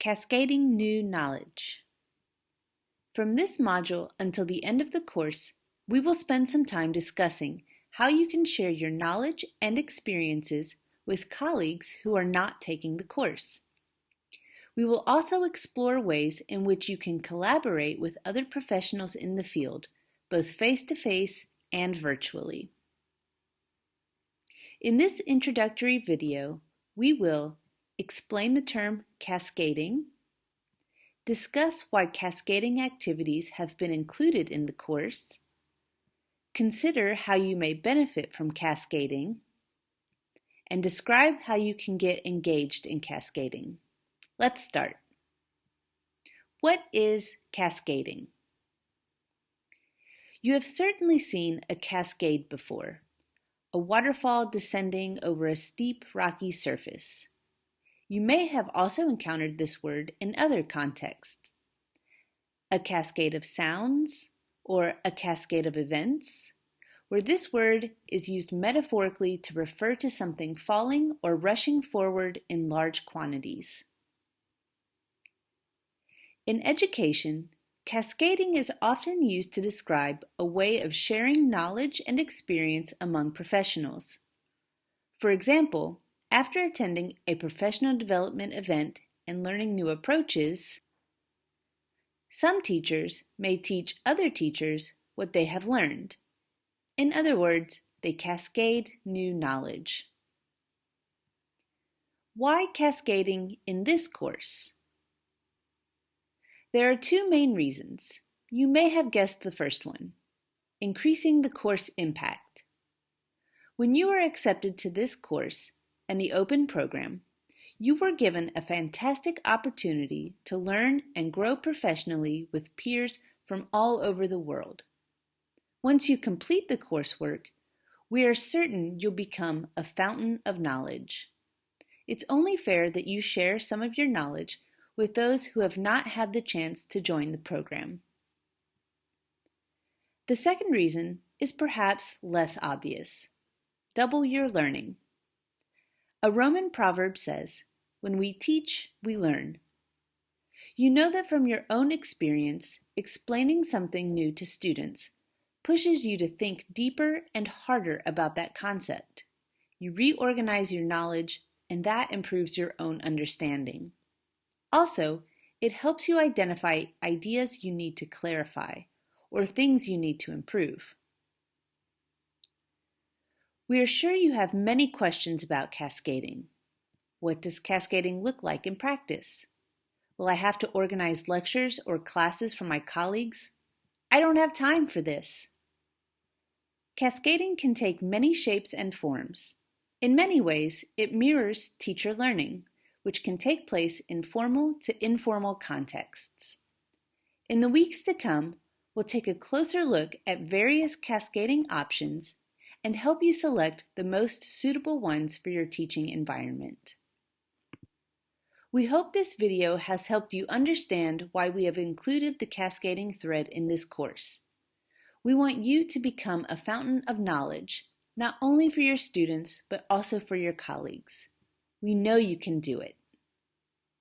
Cascading New Knowledge. From this module until the end of the course, we will spend some time discussing how you can share your knowledge and experiences with colleagues who are not taking the course. We will also explore ways in which you can collaborate with other professionals in the field, both face-to-face -face and virtually. In this introductory video, we will explain the term cascading, discuss why cascading activities have been included in the course, consider how you may benefit from cascading, and describe how you can get engaged in cascading. Let's start. What is cascading? You have certainly seen a cascade before, a waterfall descending over a steep rocky surface. You may have also encountered this word in other contexts. A cascade of sounds or a cascade of events, where this word is used metaphorically to refer to something falling or rushing forward in large quantities. In education, cascading is often used to describe a way of sharing knowledge and experience among professionals. For example, after attending a professional development event and learning new approaches, some teachers may teach other teachers what they have learned. In other words, they cascade new knowledge. Why cascading in this course? There are two main reasons. You may have guessed the first one, increasing the course impact. When you are accepted to this course, and the open program, you were given a fantastic opportunity to learn and grow professionally with peers from all over the world. Once you complete the coursework, we are certain you'll become a fountain of knowledge. It's only fair that you share some of your knowledge with those who have not had the chance to join the program. The second reason is perhaps less obvious. Double your learning. A Roman proverb says, when we teach, we learn. You know that from your own experience, explaining something new to students pushes you to think deeper and harder about that concept. You reorganize your knowledge, and that improves your own understanding. Also, it helps you identify ideas you need to clarify or things you need to improve. We are sure you have many questions about cascading. What does cascading look like in practice? Will I have to organize lectures or classes for my colleagues? I don't have time for this. Cascading can take many shapes and forms. In many ways, it mirrors teacher learning, which can take place in formal to informal contexts. In the weeks to come, we'll take a closer look at various cascading options and help you select the most suitable ones for your teaching environment. We hope this video has helped you understand why we have included the cascading thread in this course. We want you to become a fountain of knowledge, not only for your students, but also for your colleagues. We know you can do it.